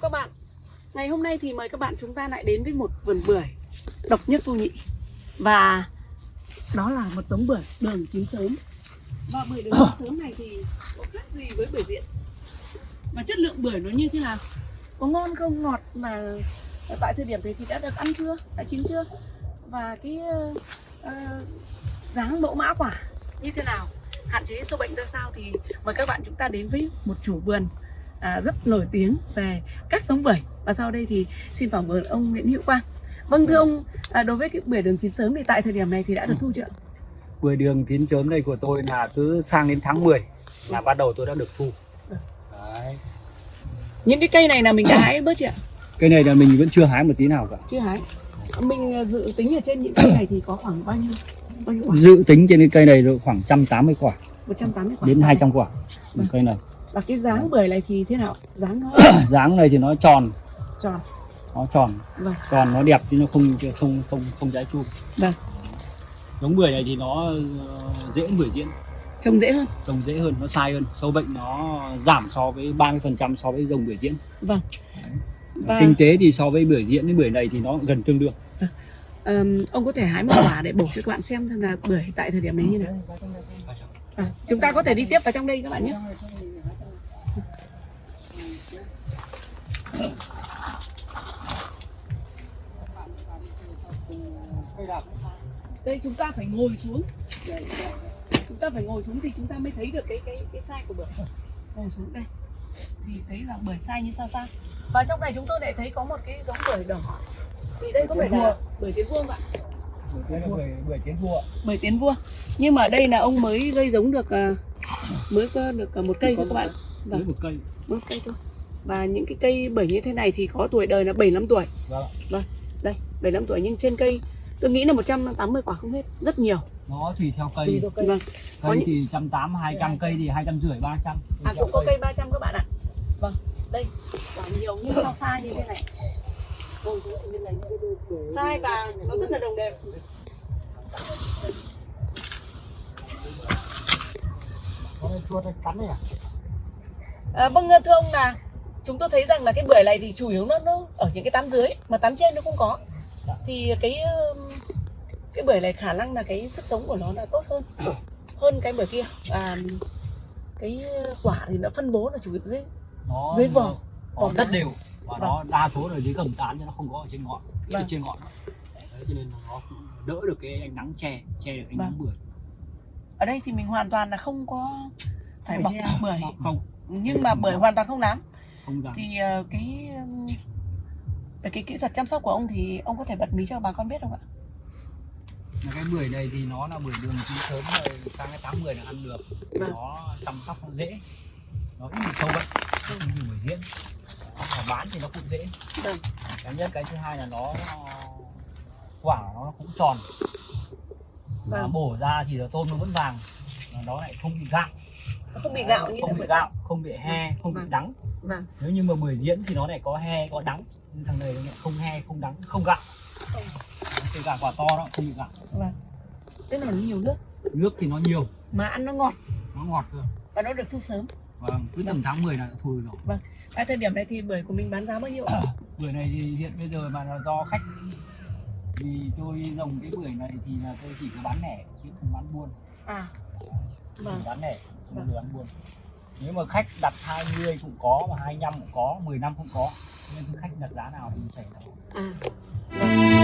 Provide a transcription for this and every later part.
chào các bạn. Ngày hôm nay thì mời các bạn chúng ta lại đến với một vườn bưởi độc nhất vô nhị. Và đó là một giống bưởi đường chín sớm. Và bưởi đường chín sớm này thì có khác gì với bưởi diện Và chất lượng bưởi nó như thế nào? Có ngon không ngọt mà tại thời điểm này thì đã được ăn chưa, đã chín chưa? Và cái uh, uh, dáng mẫu mã quả như thế nào? Hạn chế sâu bệnh ra sao thì mời các bạn chúng ta đến với một chủ vườn à, rất nổi tiếng về các giống bưởi và sau đây thì xin phỏng vấn ông Nguyễn Hữu Quang. Vâng thưa ông, à, đối với cái bưởi đường chín sớm thì tại thời điểm này thì đã được thu chưa? Bưởi đường chín sớm này của tôi là cứ sang đến tháng 10 là bắt đầu tôi đã được thu. Đấy. Những cái cây này là mình đã hái bớt chưa ạ? Cây này là mình vẫn chưa hái một tí nào cả. Chưa hái. Mình à, dự tính ở trên những cây này thì có khoảng bao nhiêu? Bao nhiêu quả? Dự tính trên cái cây này khoảng 180 quả 180 quả. đến 200 quả. Vâng. Cây này. Và cái dáng bưởi này thì thế nào? Dáng nó Dáng này thì nó tròn, tròn. nó tròn, Vâng. tròn nó đẹp chứ nó không không không không trái chum. Vâng. Giống bưởi này thì nó ờ, dễ bưởi diễn, Trồng dễ hơn. trồng dễ hơn, nó sai hơn, sâu bệnh nó giảm so với 30% so với dòng bưởi diễn. Vâng. Và Kinh tế thì so với bưởi diễn với bưởi này thì nó gần tương đương. ừm, ông có thể hái một quả để bổ cho các bạn xem xem là bưởi tại thời điểm này như nào. À, chúng ta có thể đi tiếp vào trong đây các bạn nhé. Đây chúng ta phải ngồi xuống. Chúng ta phải ngồi xuống thì chúng ta mới thấy được cái cái cái size của bưởi. Ngồi xuống đây thì thấy là bưởi size như sao sao. Và trong này chúng tôi lại thấy có một cái giống bưởi đỏ. Thì đây có phải là bưởi tiến vuông ạ? Đây là bưởi bưởi tiến vua. bưởi tiến vua nhưng mà đây là ông mới gây giống được à, mới có được à, một cây thôi các bạn vâng một cây. một cây thôi và những cái cây bưởi như thế này thì có tuổi đời là 75 tuổi Vâng ạ. đây 75 tuổi nhưng trên cây tôi nghĩ là 180 quả không hết rất nhiều. Nó tùy theo cây. Vâng. Có cây những- thì trăm tám hai trăm cây thì hai trăm rưỡi ba trăm. À cũng có cây. 300 các bạn ạ. Vâng. Đây quả nhiều nhưng sao sai như thế này. Sai và nó rất là đồng đều. À, vâng thưa ông là chúng tôi thấy rằng là cái bưởi này thì chủ yếu nó nó ở những cái tán dưới mà tán trên nó không có. Thì cái cái bưởi này khả năng là cái sức sống của nó là tốt hơn. Hơn cái bưởi kia. Và cái quả thì nó phân bố là chủ yếu dưới nó dưới vỏ, nó vỏ rất đều và nó đa số là dưới gầm tán chứ nó không có ở trên ngọn ít ở Vâng. trên ngọn Đấy, cho nên nó đỡ được cái ánh nắng che che được ánh Vâng. nắng bưởi ở đây thì mình hoàn toàn là không có phải bọc. bưởi không. Nhưng mà bưởi hoàn toàn không nám. Không dám. Thì ờ, cái về cái kỹ thuật chăm sóc của ông thì ông có thể bật mí cho bà con biết không ạ Mà cái bưởi này thì nó là bưởi đường chín sớm rồi sang cái tháng 10 là ăn được. Vâng. nó chăm sóc nó dễ. Nó ít bị sâu bệnh không như bưởi diễn mà bán thì nó cũng dễ. Vâng. Cái nhất cái thứ hai là nó quả nó cũng tròn. Mà Vâng. bổ ra thì là tôm nó vẫn vàng mà nó lại không bị gạo. Nó không bị gạo như không bị gạo không bị he không bị Vâng. đắng. Vâng. Nếu như mà bưởi diễn thì nó lại có he có đắng. Nhưng thằng này nó lại không he không đắng không gạo kể cả quả to đó không bị gạo vâng. Tức là nó nhiều nước. Nước thì nó nhiều. Mà ăn nó ngọt. Nó ngọt cơ. Và nó được thu sớm. Vâng cứ tầm tháng 10 là đã thu rồi. Tại thời điểm này thì bưởi của mình bán giá bao nhiêu ạ? Bưởi này thì hiện bây giờ mà là do khách vì tôi trồng cái bưởi này thì là tôi chỉ có bán lẻ chứ không bán buôn. À. Vâng. Bán lẻ không Vâng. được bán buôn. Nếu mà khách đặt 20 cũng có mà 25 cũng có 10 năm cũng có nên khách đặt giá nào thì mình chảy nào à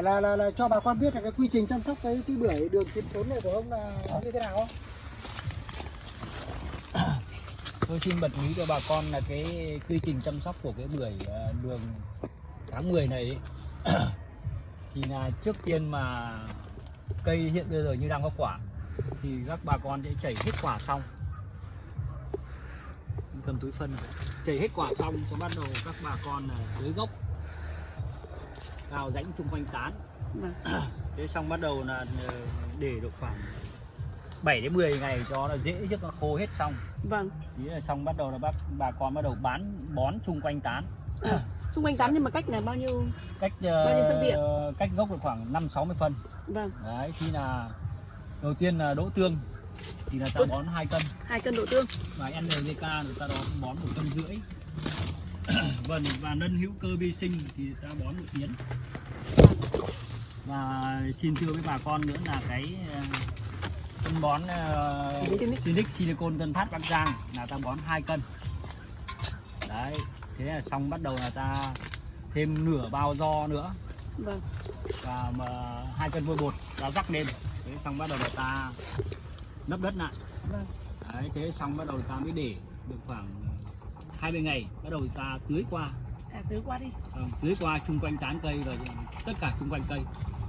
thể là, là, là cho bà con biết là cái quy trình chăm sóc cái cái bưởi đường chín sốn này của ông là như thế nào không? tôi xin bật mí cho bà con là cái quy trình chăm sóc của cái bưởi ờ, đường tháng 10 này ấy, thì là trước tiên mà cây hiện bây giờ như đang có quả thì các bà con sẽ chảy hết quả xong. Cầm túi phân chảy hết quả xong sẽ bắt đầu các bà con ờ, là gốc đào rãnh chung quanh tán. Vâng. Thế xong bắt đầu là ờ, để được khoảng 7 đến 10 ngày cho nó dễ trước nó khô hết xong. Vâng. Thì là xong bắt đầu là bác bà con bắt đầu bán bón chung quanh tán. À, xung quanh tán nhưng mà cách là bao nhiêu cách Bao nhiêu điện? ờ, cách gốc được khoảng 5 60 phân. Vâng. Đấy khi là đầu tiên là đỗ tương thì là ta bón 2 cân. Hai cân đậu tương. Và NPK người ta đó bón một cân rưỡi vâng và nân hữu cơ vi sinh thì ta bón một miếng và xin thưa với bà con nữa là cái ờ, phân bón uh. Sinic silicon Tân Phát Bắc Giang là ta bón 2 cân. Đấy thế là xong bắt đầu là ta thêm nửa bao do nữa. Vâng. Và mà hai cân vôi bột ta rắc lên. Thế xong bắt đầu là ta lấp đất lại. Vâng. Đấy thế xong bắt đầu ta mới để được khoảng 20 ngày bắt đầu ta tưới qua. À tưới qua đi. Ờ, tưới qua chung quanh tán cây và tất cả chung quanh cây.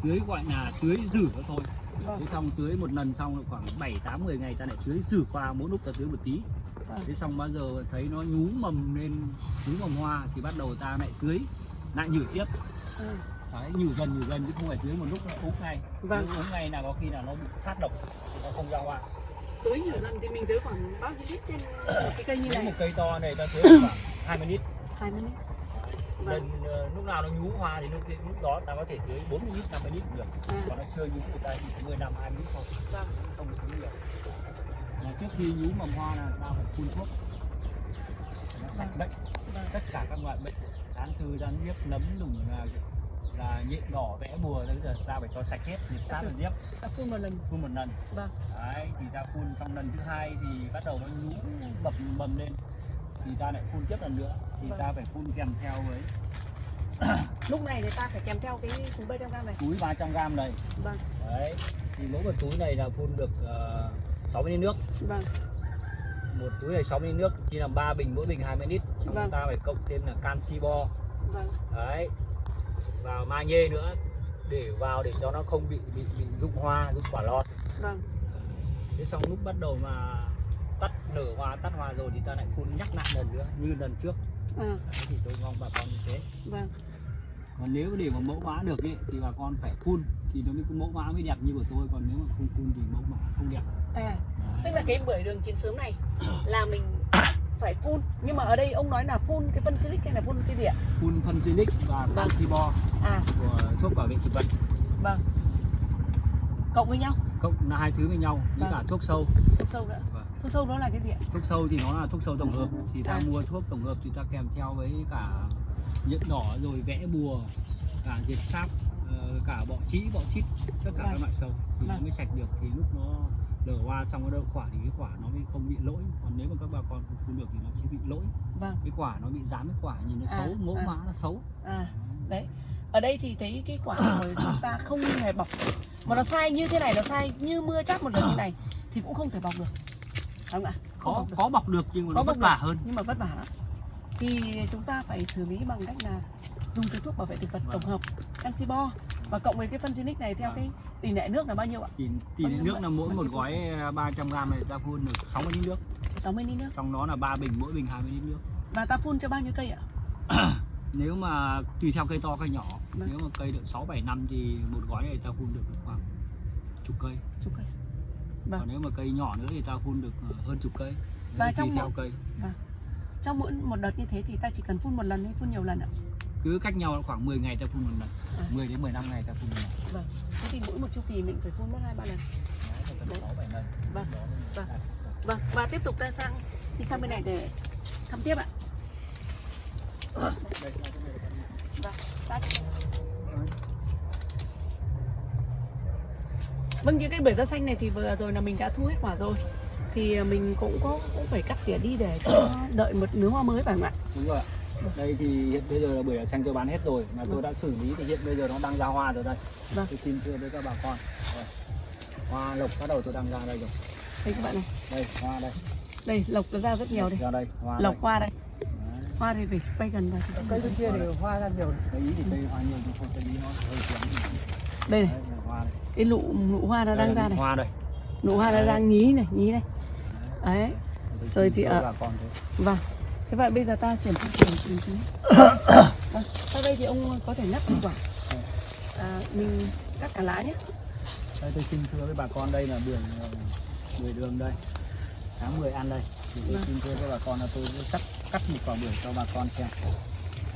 Tưới gọi là tưới rử nó thôi. Vâng. Thế xong tưới một lần xong khoảng 7 8 10 ngày ta lại tưới rử qua mỗi lúc ta tưới một tí. Vâng. Thế xong bao giờ thấy nó nhú mầm lên nhú mầm hoa thì bắt đầu ta lại tưới lại nhử tiếp. Ừ. đấy nhử dần nhử dần chứ không phải tưới một lúc nó úng ngay Vâng. Úng ngay là có khi là nó bị phát độc thì nó không ra hoa tưới nhiều lần thì mình tưới khoảng bao nhiêu lít trên một cái cây như này? một cây to này ta tưới khoảng 20 lít. Hai mươi lít. Lần vâng ờ, lúc nào nó nhú hoa thì lúc lúc đó ta có thể tưới 40 lít 50 lít được. À, còn nó chưa nhú thì ta chỉ 10 năm 20 lít thôi. Vâng. Không được tưới nhiều. Mà trước khi nhú mầm hoa là ta phải phun thuốc. Nó sạch bệnh. Vâng. Tất cả các loại bệnh. Tán thư tán nhiếp nấm đùng là là nhện đỏ vẽ bùa bây giờ ta phải cho sạch hết nhiệt sát là nhiếp ta phun một lần. Phun một lần. Vâng. Đấy thì ta phun trong lần thứ hai thì bắt đầu nó nhú mập mầm lên. Thì ta lại phun tiếp lần nữa. Thì Vâng. ta phải phun kèm theo với lúc này thì ta phải kèm theo cái cúm bê trong này. Túi 300 gram này. Vâng. Đấy thì mỗi một túi này là phun được uh, 60 lít nước. Vâng. Một túi này 60 lít nước thì làm 3 bình mỗi bình 20 lít. Xong Vâng. ta phải cộng thêm là canxi bo. Vâng. Đấy vào magie nữa để vào để cho nó không bị bị bị rụng hoa rụng quả lọt vâng. Thế xong lúc bắt đầu mà tắt nở hoa tắt hoa rồi thì ta lại phun nhắc lại lần nữa như lần trước. À, đấy thì tôi mong bà con như thế. Vâng. Còn nếu để mà mẫu mã được ấy, thì bà con phải phun thì nó mới có mẫu mã mới đẹp như của tôi còn nếu mà không phun thì mẫu mã không đẹp. À. Tức Đấy. là cái bưởi đường chín sớm này là mình phải phun nhưng mà ở đây ông nói là phun cái phân silic hay là phun cái gì ạ phun phân Silic và Vâng. canxi bo à của thuốc bảo vệ thực vật vâng cộng với nhau cộng là hai thứ với nhau với Vâng. cả thuốc sâu thuốc sâu nữa Vâng. thuốc sâu đó là cái gì ạ thuốc sâu thì nó là thuốc sâu tổng hợp thì ta À. mua thuốc tổng hợp thì ta kèm theo với cả nhện đỏ rồi vẽ bùa cả diệt sáp ờ, cả bọ trĩ bọ xít tất cả Vâng. các loại sâu thì nó Vâng. mới sạch được thì lúc nó nở hoa xong nó đậu quả thì cái quả nó mới không bị lỗi. Còn nếu mà các bà con không phun được thì nó sẽ bị lỗi. Vâng. Cái quả nó bị dán cái quả nhìn nó À, xấu mẫu à. mã nó xấu. À đấy. Ở đây thì thấy cái quả của chúng ta không hề bọc mà nó sai như thế này nó sai như mưa chát một lần như này thì cũng không thể bọc được. Đúng không ạ? Có bọc được. có bọc được nhưng mà Có nó vất vả hơn. nhưng mà vất vả lắm. Thì chúng ta phải xử lý bằng cách là dùng cái thuốc bảo vệ thực vật Vâng. tổng hợp canxi bo và cộng với cái phân Zinix này theo Vâng. cái tỷ lệ nước là bao nhiêu ạ? Tỷ Bao lệ nước là mỗi một gói à, 300 gram này ta phun được 60 lít nước. 60 lít nước. Trong đó là 3 bình mỗi bình 20 lít nước. Và ta phun cho bao nhiêu cây ạ? Nếu mà tùy theo cây to cây nhỏ. Vâng. nếu mà cây được 6 7 năm thì một gói này ta phun được khoảng chục cây. Chục cây. Vâng. còn nếu mà cây nhỏ nữa thì ta phun được ờ, hơn chục cây. Và trong tùy theo một- cây. Trong mỗi một đợt như thế thì ta chỉ cần phun một lần hay phun nhiều lần ạ cứ cách nhau khoảng 10 ngày ta phun một lần À. 10 đến 15 ngày ta phun một lần vâng thế thì mỗi một chu kỳ mình phải phun mất hai ba lần Đấy, ta Đấy. tầm 6 7 lần Vâng. Đó mới- Vâng. vâng và tiếp tục ta sang đi sang bên này để thăm tiếp ạ. Vâng, Vâng, những cái bưởi da xanh này thì vừa rồi là mình đã thu hết quả rồi Thì mình cũng có cũng phải cắt tỉa đi để cho đợi một nứa hoa mới phải không ạ? đúng rồi ạ đây thì hiện bây giờ là bưởi xanh tôi bán hết rồi mà tôi Vâng. đã xử lý thì hiện bây giờ nó đang ra hoa rồi đây. Vâng. tôi xin thưa với các bà con. Hoa lộc bắt đầu tôi đang ra đây rồi. Đây các bạn này, đây hoa đây. Đây lộc nó ra rất nhiều đây. Ra đây hoa Lộc đây. hoa đây, Đấy. hoa thì phải quay gần vào cây bên kia thì hoa ra nhiều ý thì cây hoa nhiều nhưng không cây nó hơi kém. Đây đấy này, cái lụ, lụ hoa nó Đây đang ra này. hoa đây. Nụ hoa nó đang nhí này nhí này. Đấy. Rồi thì ở- vâng thế vậy bây giờ ta chuyển sang trồng trồng trứng vâng sau đây thì ông có thể ngắt củ quả. À, mình cắt cả lá nhé. Đây tôi xin thưa với bà con đây là bưởi ờ, bưởi đường đây. Tháng 10 ăn đây. Thì tôi Vâng. xin thưa với bà con là tôi sẽ cắt cắt một quả bưởi cho bà con xem.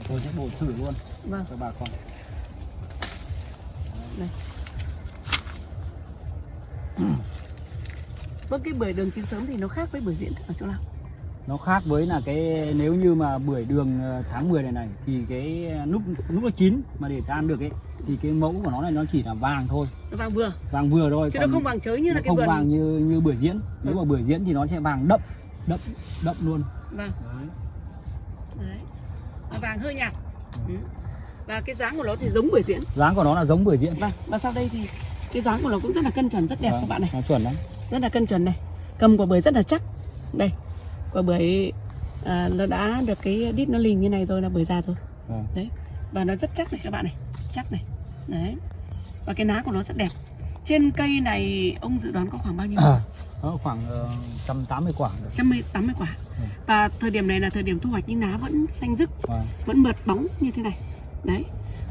Tôi sẽ bổ thử luôn vâng. cho bà con. Vâng cái bưởi đường chín sớm thì nó khác với bưởi diễn ở chỗ nào nó khác với là cái nếu như mà bưởi đường ờ, tháng 10 này này thì cái lúc lúc nó chín mà để ta ăn được ấy thì cái mẫu của nó này nó chỉ là vàng thôi. Nó vàng vừa. Vàng vừa thôi chứ còn nó không vàng chới như là cái không vườn. vàng như như bưởi diễn. Nếu Ừ. mà bưởi diễn thì nó sẽ vàng đậm đậm đậm luôn. Vâng. Đấy. đấy. Vàng hơi nhạt. Ừ. và cái dáng của nó thì giống bưởi diễn. Dáng của nó là giống bưởi diễn vâng và sau đây thì cái dáng của nó cũng rất là cân chuẩn rất đẹp Vâng, các bạn này. chuẩn đấy rất là cân chuẩn này. Cầm quả bưởi rất là chắc. Đây quả bưởi à, nó đã được cái đít nó lình như này rồi là bưởi già rồi. Vâng. đấy và nó rất chắc này các bạn này chắc này. Đấy và cái lá của nó rất đẹp. Trên cây này ông dự đoán có khoảng bao nhiêu? À, nó khoảng ờ, 180 quả được. Trăm tám mươi quả. Ừ. và thời điểm này là thời điểm thu hoạch nhưng lá vẫn xanh rứt Vâng. vẫn mượt bóng như thế này. Đấy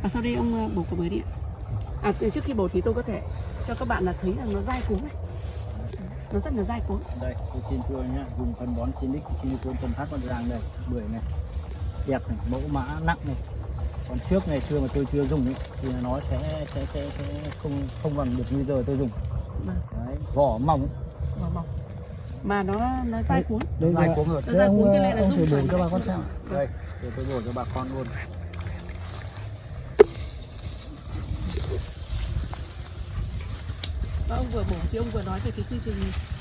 và sau đây ông ờ, bổ quả bưởi đi ạ. À trước khi bổ thì tôi có thể cho các bạn là thấy rằng nó dai cuống này nó rất là dai cuống đây tôi xin thưa nhá dùng phân bón Sinic silicon phân phát con ràng đây bưởi này đẹp này mẫu mã nặng này. Còn trước này xưa mà tôi chưa dùng ấy, thì nó sẽ sẽ sẽ, sẽ không không bằng được như giờ tôi dùng. Vâng. đấy vỏ mỏng. Màu mỏng. Mà nó nó dai cuống Đây dai cuống hơn Nó Thế dai cuống cái này là thử bổ thoải cho bà con xem. Vâng. đây để tôi bổ cho bà con luôn và ông vừa bổ thì ông vừa nói về cái quy trình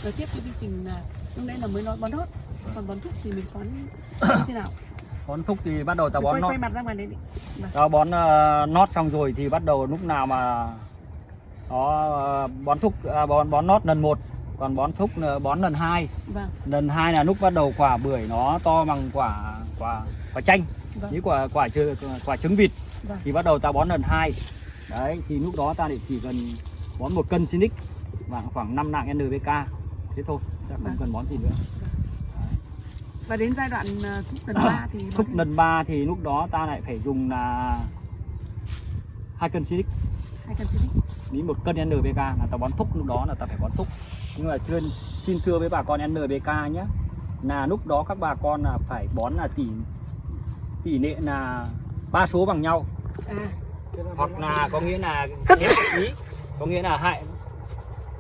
nói tiếp cái quy trình là lúc nãy là mới nói bón hót còn bón thuốc thì mình bón như thế nào? Bón thúc thì bắt đầu ta quay, bón nót quay mặt ra ngoài đấy đi. Ta bón ờ, nót xong rồi thì bắt đầu lúc nào mà nó ờ, bón thúc à, bón bón nót lần một còn bón thúc là bón lần hai. Vâng. Lần hai là lúc bắt đầu quả bưởi nó to bằng quả quả quả chanh vâng. như quả quả trứng quả trứng vịt. Vâng. thì bắt đầu ta bón lần hai. Đấy thì lúc đó ta để chỉ cần bón một cân Sinic và khoảng 5 nạng NPK thế thôi ta không Vâng. cần bón gì nữa. Và đến giai đoạn ờ, thuốc lần ba thì thúc lần ba thì lúc đó ta lại phải dùng là hai cân Sinic. Hai cân xịt ní một cân NPK là ta bón thúc lúc đó là ta phải bón thúc. Nhưng mà chưa xin thưa với bà con NPK nhé là lúc đó các bà con là phải bón là tỷ tỷ lệ là ba số bằng nhau. À. Hoặc là có nghĩa là ý có nghĩa là hại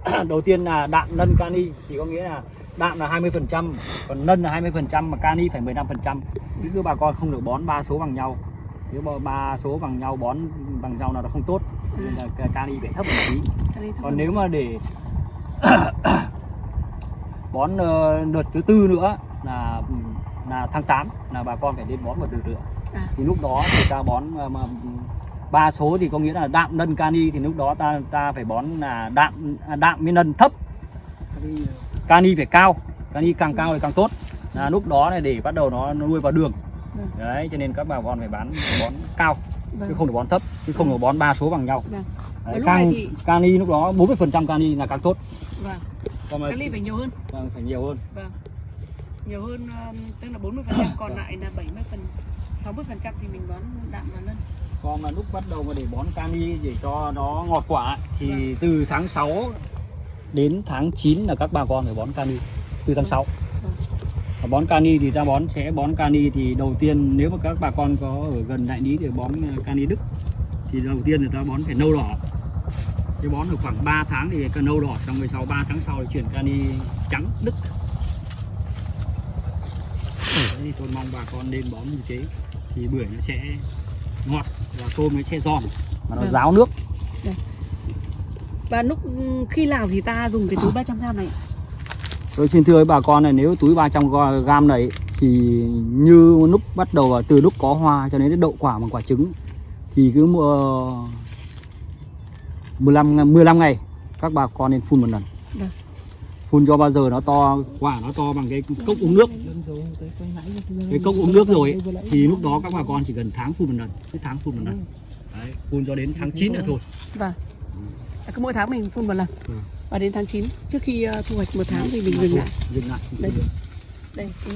đầu tiên là đạm nân kani thì có nghĩa là đạm là 20 phần trăm còn nân là 20 phần trăm mà kani phải 15 phần trăm. Cứ bà con không được bón ba số bằng nhau. Nếu mà ba số bằng nhau bón bằng nhau là nó không tốt. Nên là cái kani phải thấp một tí. Còn nếu mà để bón ờ, đợt thứ tư nữa là là tháng 8 là bà con phải đến bón một đợt nữa À. thì lúc đó thì ta bón ờ, mà ba số thì có nghĩa là đạm nân kani thì lúc đó ta ta phải bón là đạm à, đạm với nân thấp. Kani phải cao kani càng cao thì càng tốt. Là lúc đó này để bắt đầu nó nó nuôi vào đường. Vâng. đấy cho nên các bà con phải bán bón cao chứ vâng. không được bón thấp chứ không được bón ba số bằng nhau. Vâng. Đấy, Và lúc này càng thì- kani lúc đó 40 phần trăm kani là càng tốt. Vâng. Còn mà cái ly phải nhiều hơn. Vâng, phải nhiều hơn. Vâng. Nhiều hơn um, tức là 40 phần trăm còn lại là 70 phần 60 phần trăm thì mình bón đạm và nân còn là lúc bắt đầu mà để bón cani để cho nó ngọt quả thì Vâng. từ tháng 6 đến tháng 9 là các bà con phải bón cani từ tháng 6 Vâng. Và bón cani thì ta bón, sẽ bón cani thì đầu tiên nếu mà các bà con có ở gần đại lý để bón ờ, cani đức, thì đầu tiên người ta bón phải nâu đỏ cái bón được khoảng 3 tháng thì cần nâu đỏ, xong rồi sau 3 tháng sau thì chuyển cani trắng, đức Đấy, thì tôi mong bà con nên bón như thế, thì bưởi nó sẽ ngọt và tôm nó sẽ giòn và nó Vâng. ráo nước và lúc khi nào thì ta dùng cái túi 300 gram này Tôi xin thưa với bà con này nếu túi 300 gram này thì như lúc bắt đầu từ lúc có hoa cho đến cái đậu quả bằng quả trứng thì cứ mua 15 ngày- 15 ngày các bà con nên phun một lần. Vâng. Phun cho bao giờ nó to quả nó to bằng cái cốc uống nước. Cái cốc uống nước rồi ấy, thì lúc đó các bà con chỉ cần tháng phun một lần cứ tháng phun một lần. Đấy, phun cho đến tháng 9 nữa thôi. Vâng. À, cứ mỗi tháng mình phun một lần. Ừ. và đến tháng 9 trước khi ờ, thu hoạch một tháng thì mình dừng lại. Dừng lại. Đây. Đây cái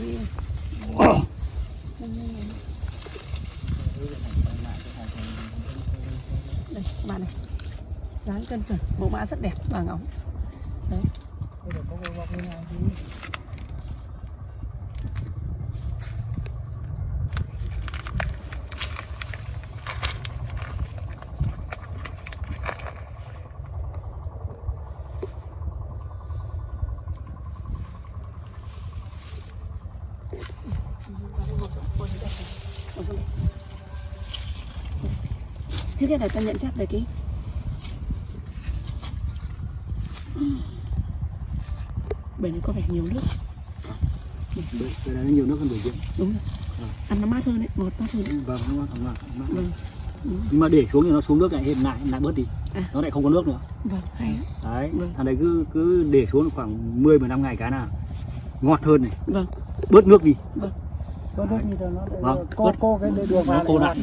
đây các bạn này. Dáng cân chuẩn mẫu mã rất đẹp vàng óng đấy Trước hết là ta nhận xét về cái bể này có vẻ nhiều nước. Cái này nó nhiều nước hơn bưởi diễn đúng rồi. Ăn nó mát hơn đấy ngọt mát hơn đấy. Vâng nó ngon ngon ngon. vâng. Nhưng mà để xuống thì nó xuống nước lại hiện lại lại bớt đi. À. nó lại không có nước nữa. Vâng hay đấy Vâng. thằng đấy cứ cứ để xuống khoảng 10 15 ngày cái nào ngọt hơn này. Vâng. Bớt nước đi. Vâng, cô bớt- cô cái đường vào cô lại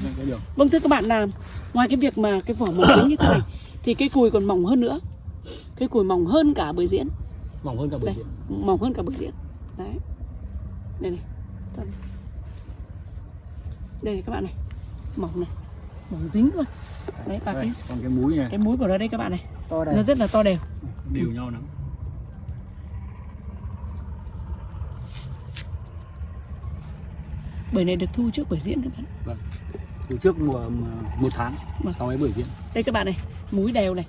vâng thưa các bạn là ngoài cái việc mà cái vỏ mỏng như thế này thì cái cùi còn mỏng hơn nữa. Cái cùi mỏng hơn cả bưởi diễn mỏng hơn cả bưởi Đây. diễn mỏng hơn cả bưởi diễn đấy. Đây này đây này các bạn này. Mỏng này. Mỏng dính luôn. Đấy và Đây, cái. còn cái múi này. Cái múi của nó đây các bạn này. To nó đây rất là to đều. Đều nhau lắm. Bưởi này được thu trước bưởi diễn các bạn. Từ trước mùa một tháng Vâng. sau ấy bưởi diễn. Đây các bạn này múi đều này.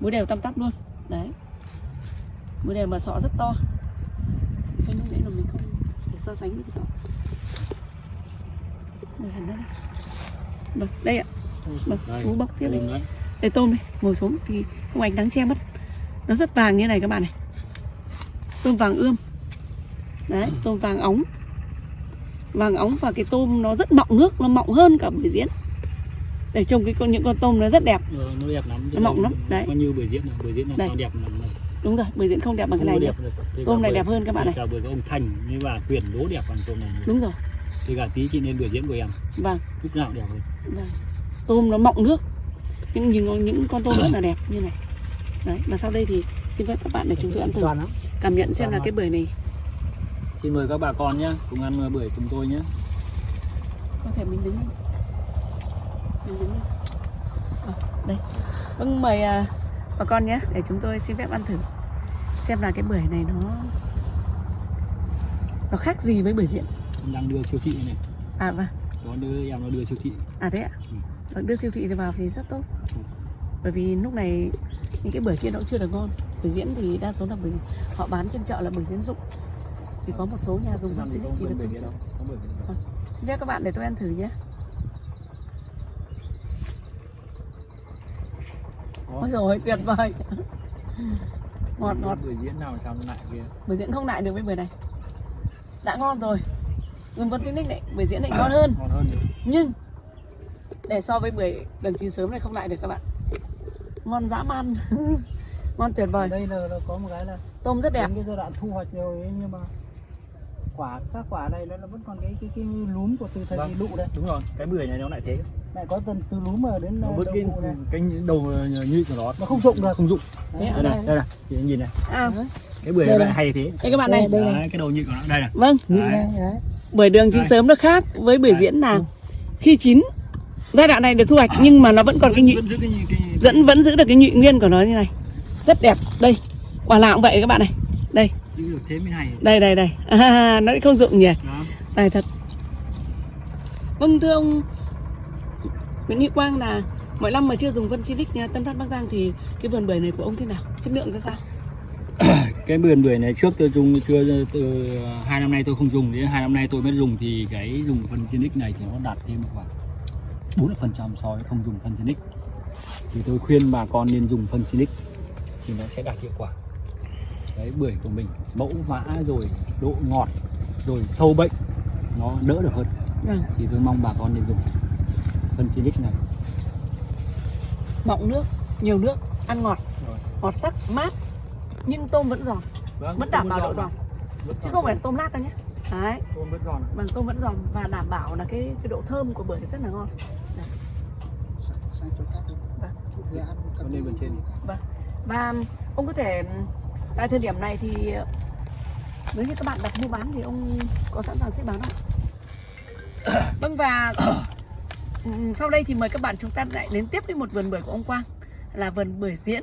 Múi đều tăm tắp luôn. Đấy múi đều mà sọ rất to. Cái lúc nãy là mình không để so sánh với cái sọ Đây, hẳn ra đây. Vâng, đây ạ. Vâng, chú bóc tiếp đây. đây tôm đây ngồi xuống thì không ánh nắng che mất nó rất vàng như này các bạn này. Tôm vàng ươm. Đấy tôm vàng óng. Vàng óng và cái tôm nó rất mọng nước nó mọng hơn cả bưởi diễn. Để trông cái con những con tôm nó rất đẹp. Ờ, nó đẹp lắm. Nó mọng lắm, đấy. có như bưởi diễn này. Bưởi diễn là sao đẹp lắm này đúng rồi bưởi diễn không đẹp bằng cái Không này có nhé đẹp. Thế tôm này đẹp hơn các bạn này. cả bưởi ông Thành như bà Quyền đố đẹp bằng tôm này đúng rồi. Thì cả tí chị nên bưởi diễn của em. Vâng. Lúc nào đẹp hơn vâng. Tôm nó mọng nước. Những những những con tôm rất là đẹp như này. Đấy và sau đây thì xin phép các bạn để chúng tôi ăn thử. Cảm nhận xem là cái bưởi này xin mời các bà con nhé cùng ăn bưởi cùng tôi nhé có thể mình đứng. Mình đứng. Ờ, đây. Vâng mời à, bà con nhé để chúng tôi xin phép ăn thử. Xem là cái bưởi này nó nó khác gì với bưởi diễn đang đưa siêu thị này à vâng. Có đứa em nó đưa siêu thị. À thế ạ? Ừ. vâng đưa siêu thị vào thì rất tốt. Bởi vì lúc này những cái bưởi kia nó cũng chưa được ngon. Bưởi diễn thì đa số là bưởi họ bán trên chợ là bưởi diễn dụng. Chỉ có một số nhà dùng làm bưởi gì diễn thì được bưởi diễn đâu. xin phép các bạn để tôi ăn thử nhé Ôi rồi tuyệt vời. Ngọt ngọt. Bưởi diễn nào nó lại kia? Bưởi diễn không lại được với bưởi này. Đã ngon rồi. Dùng con tinh này bưởi diễn lại ngon hơn. Ngon hơn. Nhưng Để so với bưởi lần chín sớm này không lại được các bạn. Ngon dã man. Ngon tuyệt vời. Đây là, là có một cái là Tôm rất đẹp. đến cái giai đoạn thu hoạch rồi ấy, nhưng mà quả các quả này nó vẫn còn cái cái cái lúm của từ thời Vâng. lụ đây. Đúng rồi cái bưởi này nó lại thế. Lại có từ từ lúm mà đến nó đầu vứt cái này. cái đầu nhụy của nó. Nó không dụng được. Không dụng đây này đây. này chị nhìn này. À, cái bưởi này hay thế. Đây các bạn này. Đây, đây. đấy, cái đầu nhụy của nó. Đây này. Vâng. Đấy. này đấy. Bưởi đường chín sớm nó khác với bưởi Đấy. diễn là Khi chín Giai đoạn này được thu hoạch nhưng mà nó vẫn còn cái nhụy vẫn Vẫn giữ được cái nhụy nguyên của nó như này. Rất đẹp. Đây. Quả nào cũng vậy các bạn này giữ được thế mới hay. Đây đây đây. À, nó không dụng nhỉ? Đó. Tài thật. Vâng thưa ông Nguyễn Hữu Quang là mỗi năm mà chưa dùng Vân Civic nha, Tân Phát Bắc Giang thì cái vườn bưởi này của ông thế nào? Chất lượng ra sao? Cái vườn bưởi này trước tôi dùng chưa từ hai năm nay tôi không dùng. Đến hai năm nay tôi mới dùng thì cái dùng phân Genic này thì nó đạt thêm khoảng 40 phần trăm so với không dùng phân Genic thì tôi khuyên bà con nên dùng phân Genic thì nó sẽ đạt hiệu quả cái bưởi của mình mẫu mã rồi độ ngọt rồi sâu bệnh nó đỡ được hơn. Vâng thì tôi mong bà con nên dùng phân Genic này. Mọng nước nhiều nước ăn ngọt. Rồi. ngọt sắc mát nhưng tôm vẫn giòn. Vẫn đảm bảo độ giòn chứ không phải tôm lát đâu nhé. Đấy. Tôm vẫn giòn. Bằng tôm vẫn giòn và đảm bảo là cái cái độ thơm của bưởi rất là ngon. Sang chỗ khác đi. Vâng. Và ông có thể tại thời điểm này thì nếu như các bạn đặt mua bán thì ông có sẵn sàng ship bán không? vâng và ừm, sau đây thì mời các bạn chúng ta lại đến tiếp với một vườn bưởi của ông Quang là vườn bưởi diễn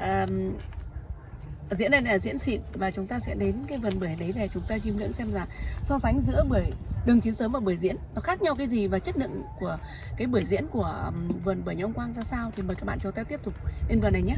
Ờm, diễn này là diễn xịn và chúng ta sẽ đến cái vườn bưởi đấy để chúng ta chiêm ngưỡng xem là so sánh giữa bưởi đường chín sớm và bưởi diễn nó khác nhau cái gì và chất lượng của cái bưởi diễn của vườn bưởi nhà ông Quang ra sao thì mời các bạn chúng ta tiếp tục lên vườn này nhé